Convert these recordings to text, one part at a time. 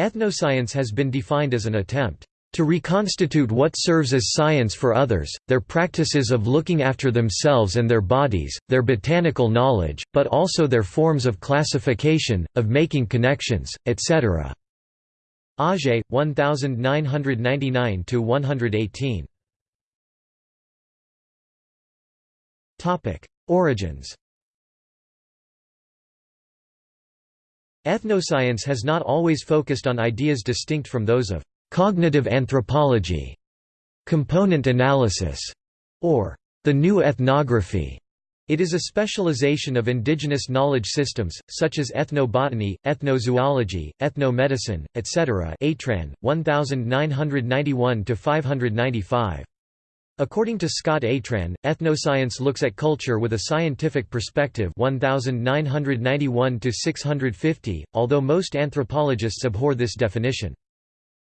Ethnoscience has been defined as an attempt to reconstitute what serves as science for others, their practices of looking after themselves and their bodies, their botanical knowledge, but also their forms of classification, of making connections, etc. Augé, 1999–118 Origins Ethnoscience has not always focused on ideas distinct from those of cognitive anthropology, component analysis, or the new ethnography. It is a specialization of indigenous knowledge systems, such as ethnobotany, ethnozoology, ethnomedicine, etc. Atran, 1991–595. According to Scott Atran, ethnoscience looks at culture with a scientific perspective 1991 650, although most anthropologists abhor this definition.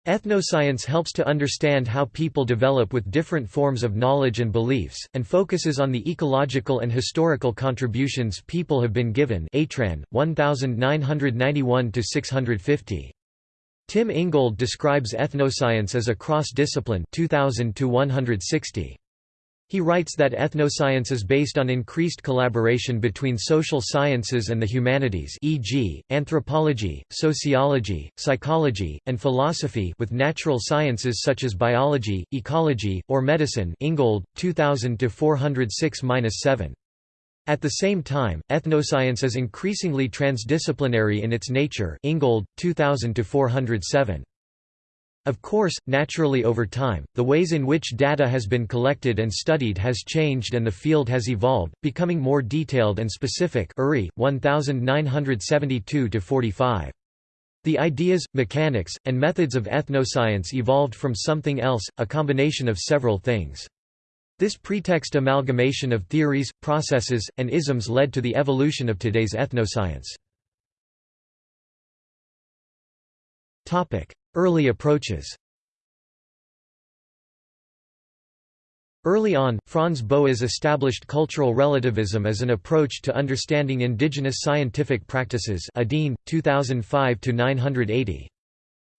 Ethnoscience helps to understand how people develop with different forms of knowledge and beliefs, and focuses on the ecological and historical contributions people have been given Atran, 1991–650. Tim Ingold describes ethnoscience as a cross-discipline 2000 160. He writes that ethnoscience is based on increased collaboration between social sciences and the humanities e.g., anthropology, sociology, psychology, and philosophy with natural sciences such as biology, ecology, or medicine Ingold, 2000–406–7. At the same time, ethnoscience is increasingly transdisciplinary in its nature Ingold, 2000–407. Of course, naturally over time, the ways in which data has been collected and studied has changed and the field has evolved, becoming more detailed and specific Urry, 1972–45. The ideas, mechanics, and methods of ethnoscience evolved from something else, a combination of several things. This pretext amalgamation of theories, processes, and isms led to the evolution of today's ethnoscience. Early approaches Early on, Franz Boas established cultural relativism as an approach to understanding indigenous scientific practices Adin, 2005–980.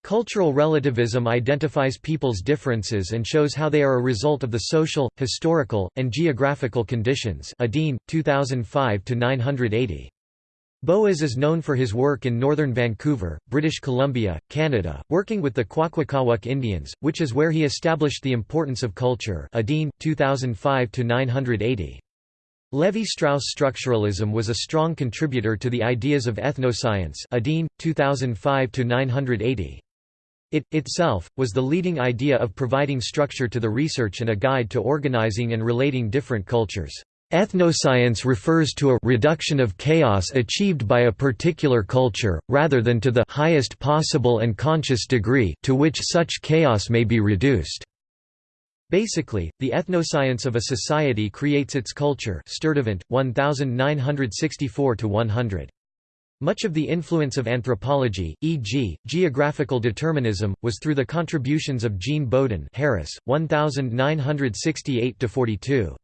Cultural relativism identifies people's differences and shows how they are a result of the social, historical, and geographical conditions Adin, 2005–980. Boas is known for his work in northern Vancouver, British Columbia, Canada, working with the Kwakwaka'wakw Indians, which is where he established the importance of culture Adin, 2005–980. Levi-Strauss structuralism was a strong contributor to the ideas of ethnoscience Adin, 2005–980. It, itself, was the leading idea of providing structure to the research and a guide to organizing and relating different cultures. Ethnoscience refers to a reduction of chaos achieved by a particular culture, rather than to the highest possible and conscious degree to which such chaos may be reduced. Basically, the ethnoscience of a society creates its culture Sturtevant, 1964–100. Much of the influence of anthropology, e.g., geographical determinism, was through the contributions of Jean Bodin Harris, 1968–42.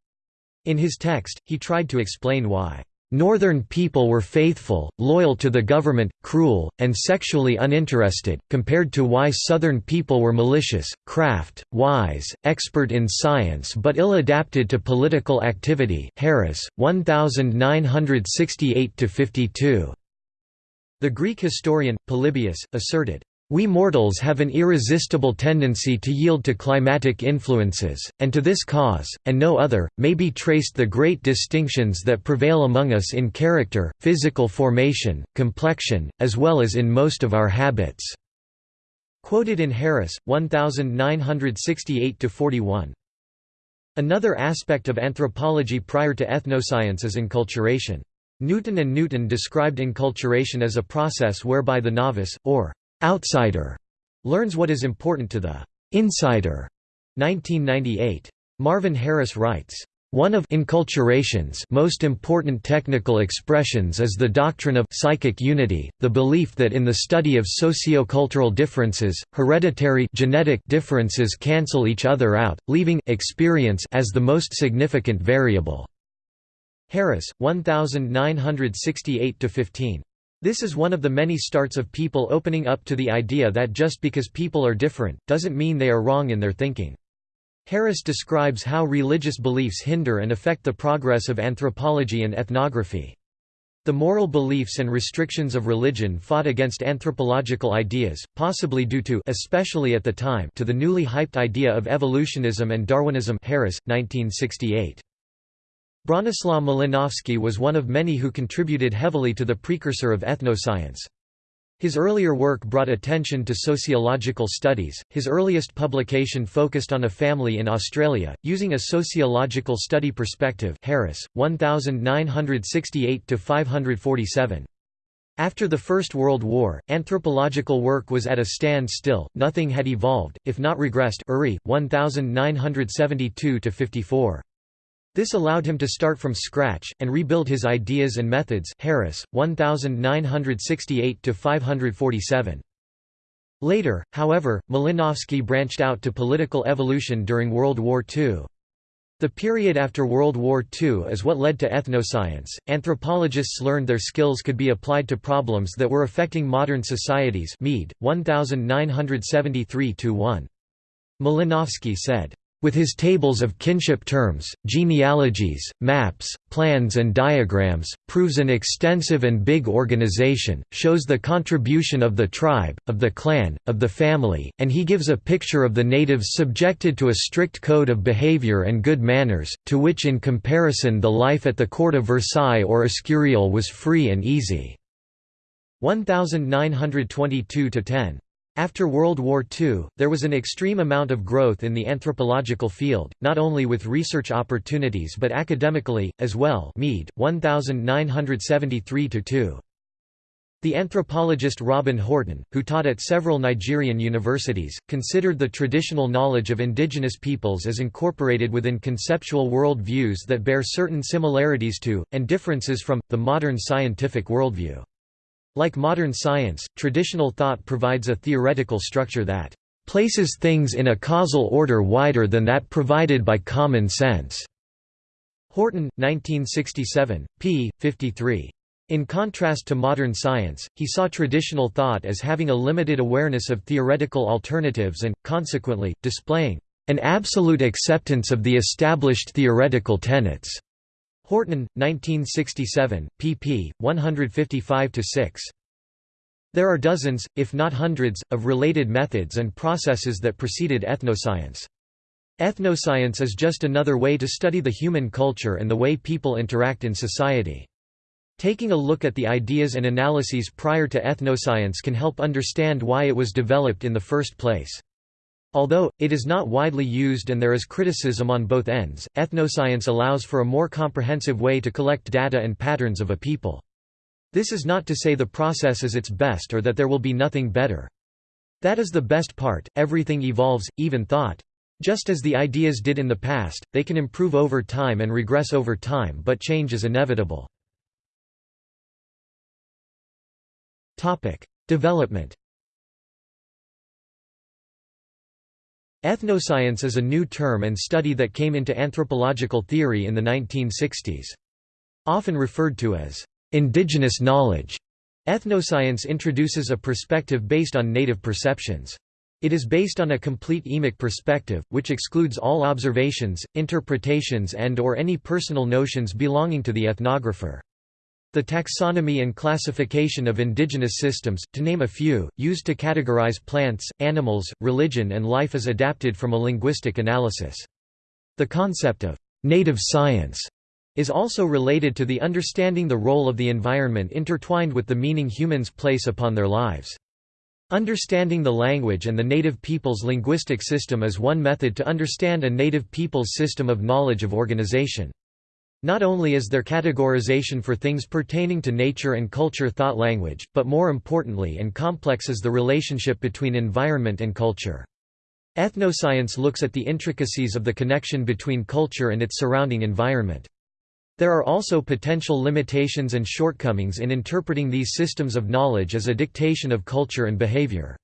In his text, he tried to explain why Northern people were faithful, loyal to the government, cruel, and sexually uninterested, compared to why Southern people were malicious, craft, wise, expert in science but ill-adapted to political activity Harris, 1968–52. The Greek historian, Polybius, asserted, we mortals have an irresistible tendency to yield to climatic influences, and to this cause, and no other, may be traced the great distinctions that prevail among us in character, physical formation, complexion, as well as in most of our habits." Quoted in Harris, 1968–41. Another aspect of anthropology prior to ethnoscience is enculturation. Newton and Newton described enculturation as a process whereby the novice, or outsider learns what is important to the insider. 1998. Marvin Harris writes, one of enculturation's most important technical expressions is the doctrine of psychic unity, the belief that in the study of sociocultural differences, hereditary genetic differences cancel each other out, leaving experience as the most significant variable. Harris, 1968–15. This is one of the many starts of people opening up to the idea that just because people are different, doesn't mean they are wrong in their thinking. Harris describes how religious beliefs hinder and affect the progress of anthropology and ethnography. The moral beliefs and restrictions of religion fought against anthropological ideas, possibly due to especially at the time to the newly hyped idea of evolutionism and Darwinism Harris, 1968. Bronislaw Malinowski was one of many who contributed heavily to the precursor of ethnoscience. His earlier work brought attention to sociological studies. His earliest publication focused on a family in Australia, using a sociological study perspective. Harris, 1968 to 547. After the First World War, anthropological work was at a standstill, nothing had evolved, if not regressed Urry, 1972 to 54. This allowed him to start from scratch, and rebuild his ideas and methods Harris, 1968–547. Later, however, Malinowski branched out to political evolution during World War II. The period after World War II is what led to ethnoscience. Anthropologists learned their skills could be applied to problems that were affecting modern societies. Mead, 1973 1. Malinowski said, with his tables of kinship terms, genealogies, maps, plans and diagrams, proves an extensive and big organization, shows the contribution of the tribe, of the clan, of the family, and he gives a picture of the natives subjected to a strict code of behavior and good manners, to which in comparison the life at the court of Versailles or Escurial was free and easy. 1922–10 after World War II, there was an extreme amount of growth in the anthropological field, not only with research opportunities but academically, as well Mead, 1973–2. The anthropologist Robin Horton, who taught at several Nigerian universities, considered the traditional knowledge of indigenous peoples as incorporated within conceptual world views that bear certain similarities to, and differences from, the modern scientific worldview. Like modern science, traditional thought provides a theoretical structure that places things in a causal order wider than that provided by common sense. Horton, 1967, p. 53. In contrast to modern science, he saw traditional thought as having a limited awareness of theoretical alternatives and, consequently, displaying an absolute acceptance of the established theoretical tenets. Horton, 1967, pp. 155–6. There are dozens, if not hundreds, of related methods and processes that preceded ethnoscience. Ethnoscience is just another way to study the human culture and the way people interact in society. Taking a look at the ideas and analyses prior to ethnoscience can help understand why it was developed in the first place. Although, it is not widely used and there is criticism on both ends, ethnoscience allows for a more comprehensive way to collect data and patterns of a people. This is not to say the process is its best or that there will be nothing better. That is the best part, everything evolves, even thought. Just as the ideas did in the past, they can improve over time and regress over time but change is inevitable. Development Ethnoscience is a new term and study that came into anthropological theory in the 1960s. Often referred to as indigenous knowledge, ethnoscience introduces a perspective based on native perceptions. It is based on a complete emic perspective, which excludes all observations, interpretations and or any personal notions belonging to the ethnographer. The taxonomy and classification of indigenous systems, to name a few, used to categorize plants, animals, religion and life is adapted from a linguistic analysis. The concept of «native science» is also related to the understanding the role of the environment intertwined with the meaning humans place upon their lives. Understanding the language and the native people's linguistic system is one method to understand a native people's system of knowledge of organization. Not only is there categorization for things pertaining to nature and culture thought language, but more importantly and complex is the relationship between environment and culture. Ethnoscience looks at the intricacies of the connection between culture and its surrounding environment. There are also potential limitations and shortcomings in interpreting these systems of knowledge as a dictation of culture and behavior.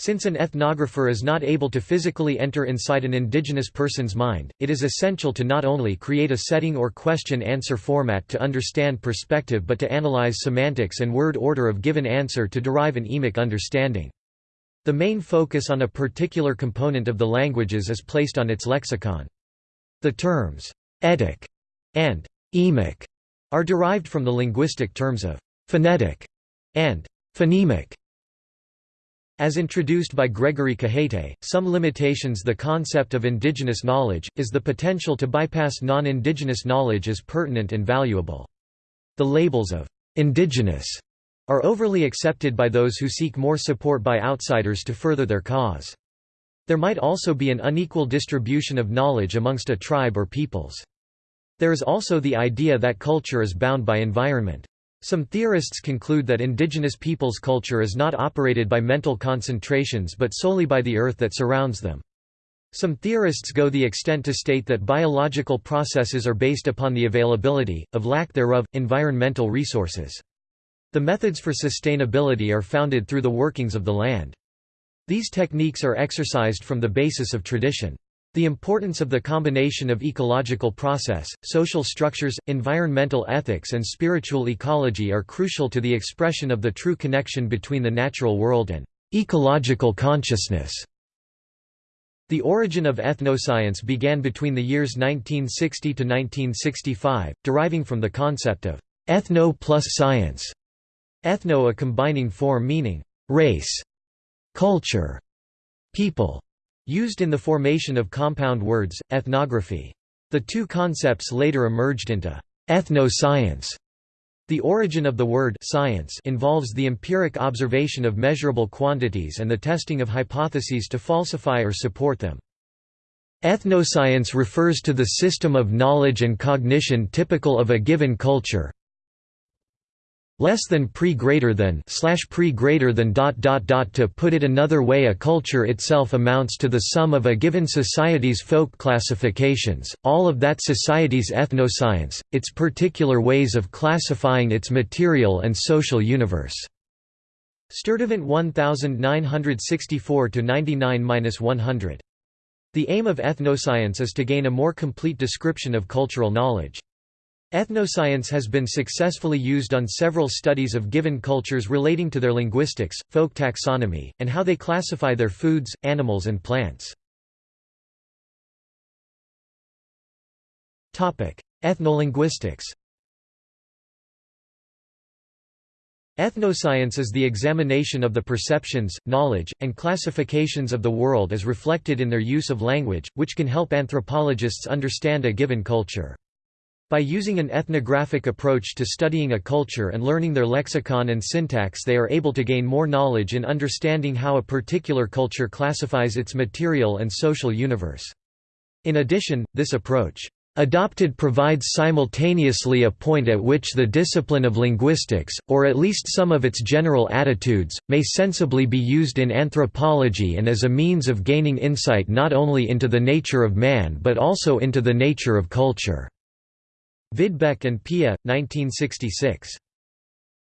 Since an ethnographer is not able to physically enter inside an indigenous person's mind, it is essential to not only create a setting or question-answer format to understand perspective but to analyze semantics and word order of given answer to derive an emic understanding. The main focus on a particular component of the languages is placed on its lexicon. The terms «etic» and «emic» are derived from the linguistic terms of «phonetic» and «phonemic». As introduced by Gregory Cajete, some limitations the concept of indigenous knowledge, is the potential to bypass non-indigenous knowledge as pertinent and valuable. The labels of «indigenous» are overly accepted by those who seek more support by outsiders to further their cause. There might also be an unequal distribution of knowledge amongst a tribe or peoples. There is also the idea that culture is bound by environment. Some theorists conclude that indigenous peoples' culture is not operated by mental concentrations but solely by the earth that surrounds them. Some theorists go the extent to state that biological processes are based upon the availability, of lack thereof, environmental resources. The methods for sustainability are founded through the workings of the land. These techniques are exercised from the basis of tradition. The importance of the combination of ecological process, social structures, environmental ethics and spiritual ecology are crucial to the expression of the true connection between the natural world and ecological consciousness. The origin of ethnoscience began between the years 1960 to 1965, deriving from the concept of ethno plus science. Ethno a combining form meaning race, culture, people used in the formation of compound words, ethnography. The two concepts later emerged into ethno-science. The origin of the word science involves the empiric observation of measurable quantities and the testing of hypotheses to falsify or support them. Ethnoscience refers to the system of knowledge and cognition typical of a given culture, less than pre greater than slash pre greater than dot dot dot to put it another way a culture itself amounts to the sum of a given society's folk classifications all of that society's ethnoscience its particular ways of classifying its material and social universe. Sturtevant 1964 to 99-100 The aim of ethnoscience is to gain a more complete description of cultural knowledge Ethnoscience has been successfully used on several studies of given cultures relating to their linguistics, folk taxonomy, and how they classify their foods, animals and plants. Ethnolinguistics Ethnoscience is the examination of the perceptions, knowledge, and classifications of the world as reflected in their use of language, which can help anthropologists understand a given culture. By using an ethnographic approach to studying a culture and learning their lexicon and syntax they are able to gain more knowledge in understanding how a particular culture classifies its material and social universe. In addition, this approach adopted provides simultaneously a point at which the discipline of linguistics, or at least some of its general attitudes, may sensibly be used in anthropology and as a means of gaining insight not only into the nature of man but also into the nature of culture. Vidbeck and Pia, 1966.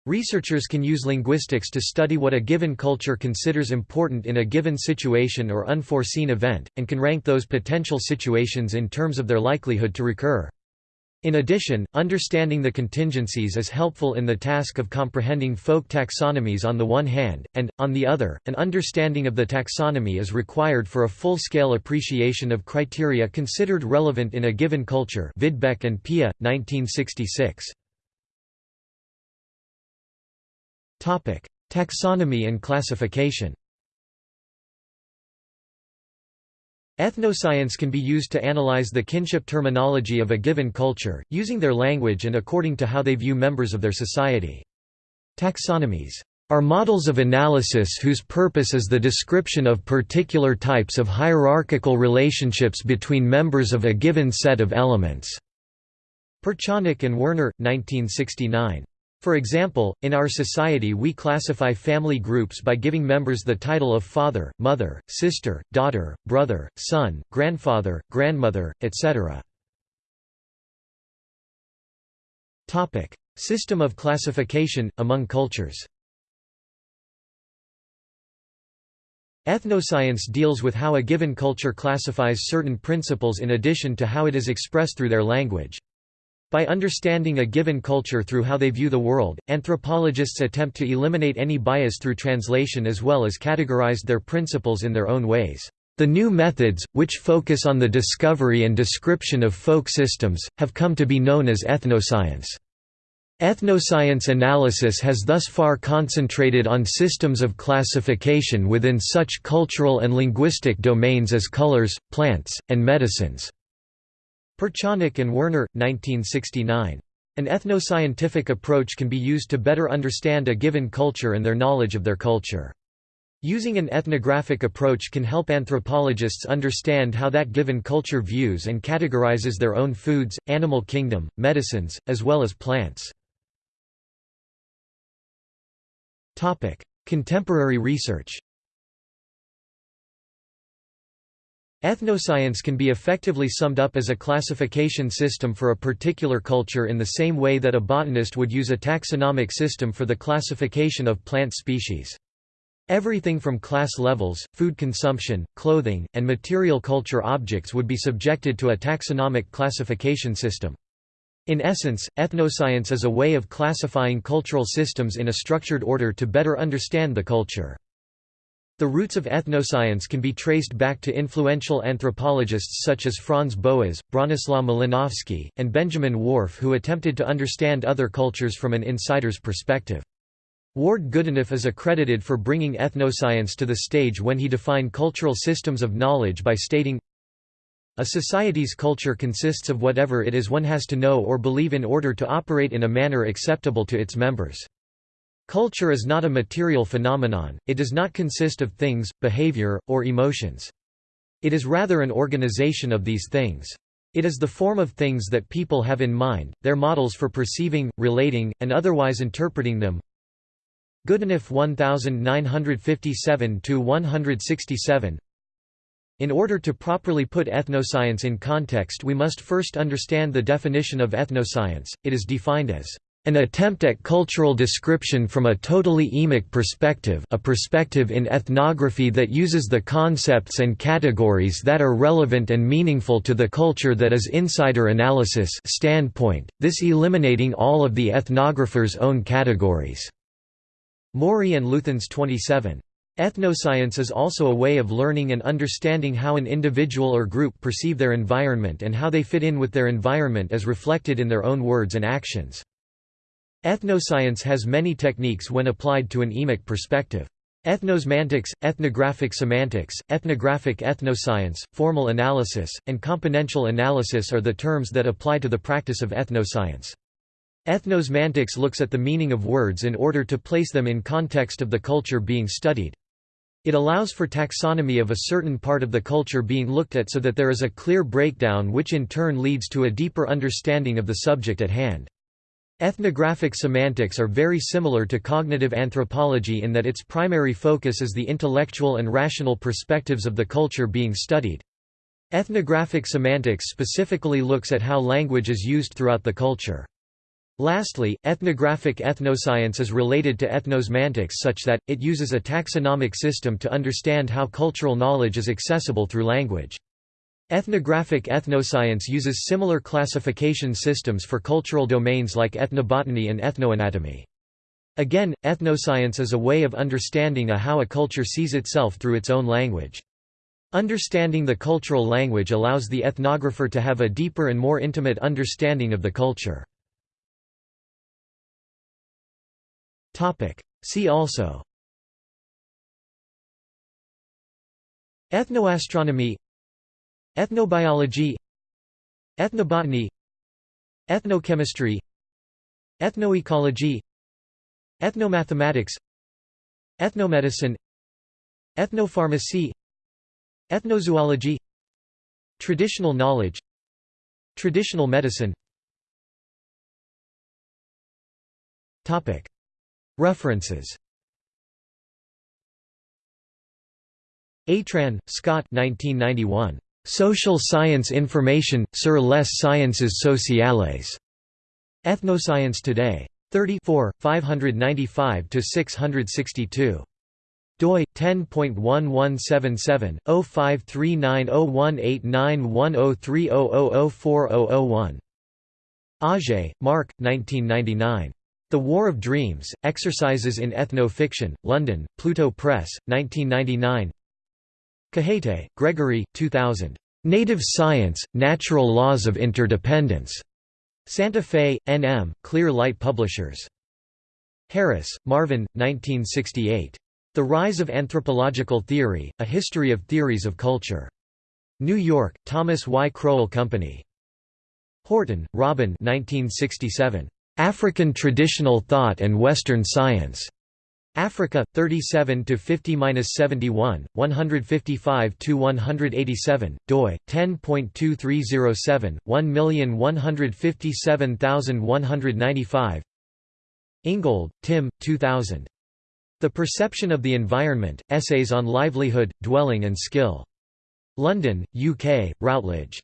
Researchers can use linguistics to study what a given culture considers important in a given situation or unforeseen event, and can rank those potential situations in terms of their likelihood to recur. In addition, understanding the contingencies is helpful in the task of comprehending folk taxonomies on the one hand, and, on the other, an understanding of the taxonomy is required for a full-scale appreciation of criteria considered relevant in a given culture Vidbeck and Pia, 1966. Taxonomy and classification Ethnoscience can be used to analyze the kinship terminology of a given culture, using their language and according to how they view members of their society. Taxonomies are models of analysis whose purpose is the description of particular types of hierarchical relationships between members of a given set of elements." Perchonock and Werner, 1969. For example, in our society we classify family groups by giving members the title of father, mother, sister, daughter, brother, son, grandfather, grandmother, etc. System of classification, among cultures Ethnoscience deals with how a given culture classifies certain principles in addition to how it is expressed through their language. By understanding a given culture through how they view the world, anthropologists attempt to eliminate any bias through translation as well as categorize their principles in their own ways. The new methods, which focus on the discovery and description of folk systems, have come to be known as ethnoscience. Ethnoscience analysis has thus far concentrated on systems of classification within such cultural and linguistic domains as colors, plants, and medicines. Perchonock and Werner, 1969. An ethnoscientific approach can be used to better understand a given culture and their knowledge of their culture. Using an ethnographic approach can help anthropologists understand how that given culture views and categorizes their own foods, animal kingdom, medicines, as well as plants. Contemporary research Ethnoscience can be effectively summed up as a classification system for a particular culture in the same way that a botanist would use a taxonomic system for the classification of plant species. Everything from class levels, food consumption, clothing, and material culture objects would be subjected to a taxonomic classification system. In essence, ethnoscience is a way of classifying cultural systems in a structured order to better understand the culture. The roots of ethnoscience can be traced back to influential anthropologists such as Franz Boas, Bronislaw Malinowski, and Benjamin Whorf who attempted to understand other cultures from an insider's perspective. Ward Goodenough is accredited for bringing ethnoscience to the stage when he defined cultural systems of knowledge by stating, A society's culture consists of whatever it is one has to know or believe in order to operate in a manner acceptable to its members. Culture is not a material phenomenon, it does not consist of things, behavior, or emotions. It is rather an organization of these things. It is the form of things that people have in mind, their models for perceiving, relating, and otherwise interpreting them. Goodenough 1957–167 In order to properly put ethnoscience in context we must first understand the definition of ethnoscience, it is defined as an attempt at cultural description from a totally emic perspective a perspective in ethnography that uses the concepts and categories that are relevant and meaningful to the culture that is insider analysis standpoint, this eliminating all of the ethnographer's own categories." Morey and Luthans 27. Ethnoscience is also a way of learning and understanding how an individual or group perceive their environment and how they fit in with their environment as reflected in their own words and actions. Ethnoscience has many techniques when applied to an emic perspective. Ethnosemantics, ethnographic semantics, ethnographic ethnoscience, formal analysis, and componential analysis are the terms that apply to the practice of ethnoscience. Ethnosemantics looks at the meaning of words in order to place them in context of the culture being studied. It allows for taxonomy of a certain part of the culture being looked at so that there is a clear breakdown which in turn leads to a deeper understanding of the subject at hand. Ethnographic semantics are very similar to cognitive anthropology in that its primary focus is the intellectual and rational perspectives of the culture being studied. Ethnographic semantics specifically looks at how language is used throughout the culture. Lastly, ethnographic ethnoscience is related to ethnosemantics such that, it uses a taxonomic system to understand how cultural knowledge is accessible through language. Ethnographic ethnoscience uses similar classification systems for cultural domains like ethnobotany and ethnoanatomy. Again, ethnoscience is a way of understanding a how a culture sees itself through its own language. Understanding the cultural language allows the ethnographer to have a deeper and more intimate understanding of the culture. See also Ethnoastronomy Ethnobiology Ethnobotany Ethnochemistry Ethnoecology Ethnomathematics Ethnomedicine Ethnopharmacy Ethnozoology Traditional knowledge Traditional medicine. References. Atran, Scott 1991. Social Science Information, sur les sciences sociales. Ethnoscience Today. 34, 595–662. doi 10.1177/05390189103000400001. Augé, Marc, 1999. The War of Dreams: Exercises in Ethno-Fiction, London, Pluto Press, 1999. Cajete, Gregory, 2000. Native Science: Natural Laws of Interdependence. Santa Fe, N.M., Clear Light Publishers. Harris, Marvin, 1968. The Rise of Anthropological Theory, A History of Theories of Culture. New York, Thomas Y. Crowell Company. Horton, Robin 1967. African Traditional Thought and Western Science. Africa 37 to 50-71 155 to 187 doi 10.2307 1157195 Ingold, Tim 2000 The Perception of the Environment Essays on Livelihood Dwelling and Skill. London UK Routledge.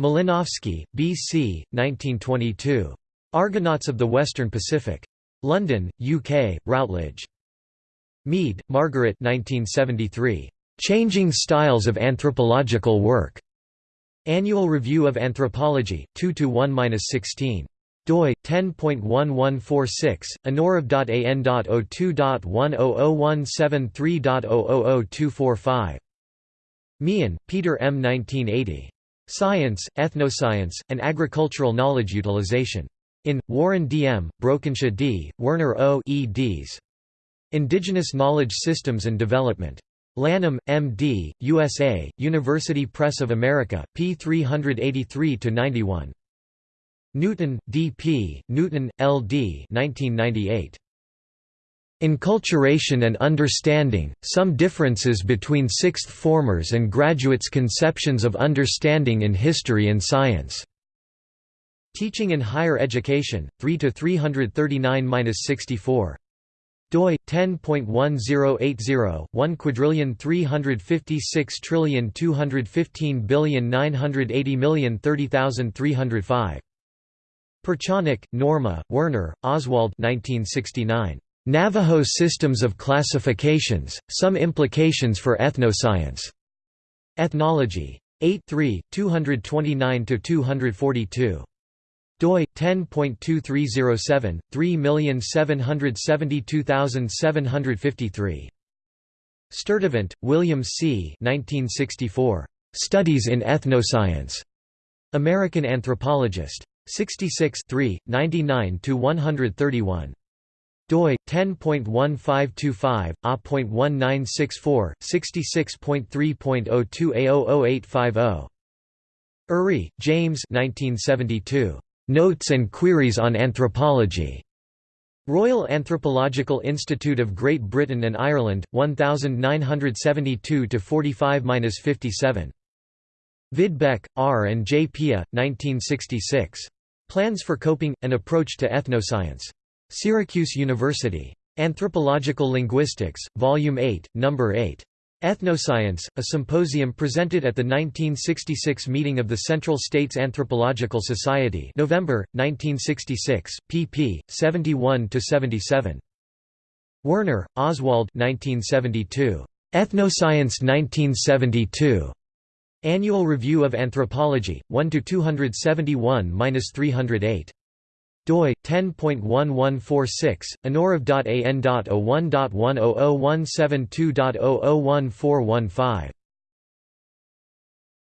Malinowski BC 1922 Argonauts of the Western Pacific London, UK, Routledge. Mead, Margaret 1973. Changing Styles of Anthropological Work. Annual Review of Anthropology, 2–1–16 doi 10.1146 annurev.an.02.100173.000245 Meehan, Peter M. 1980. Science, Ethnoscience, and Agricultural Knowledge Utilization. In, Warren D. M., Brokensha D., Werner O. eds. Indigenous Knowledge Systems and Development. Lanham, M.D., USA, University Press of America, p. 383–91. Newton, D.P., Newton, L.D. 1998. Enculturation and Understanding, Some Differences Between Sixth Formers and Graduates' Conceptions of Understanding in History and Science. Teaching in Higher Education, 3 to 339-64 doi 10.1080 1 quadrillion 356 trillion 215 billion 980 million 30305 Perchonock, Norma, Werner, Oswald 1969 Navajo Systems of Classifications Some Implications for Ethnoscience. Ethnology. 8 3 229 to 242 doi 10.2307 3772753 Sturtevant, William C. 1964. Studies in Ethnoscience. American Anthropologist. 66 99 131 doi 10.1525 a.1964 66.3.02 a00850 Urry, James 1972 Notes and Queries on Anthropology. Royal Anthropological Institute of Great Britain and Ireland, 1972–45–57. Vidbeck, R. and J. Pia, 1966. Plans for Coping – An Approach to Ethnoscience. Syracuse University. Anthropological Linguistics, Volume 8, No. 8. Ethnoscience, a symposium presented at the 1966 meeting of the Central States Anthropological Society November, 1966, pp. 71–77. Werner, Oswald 1972. Ethnoscience 1972. Annual Review of Anthropology, 1–271–308 doi 10.1146 annurev.an.01.1001720014115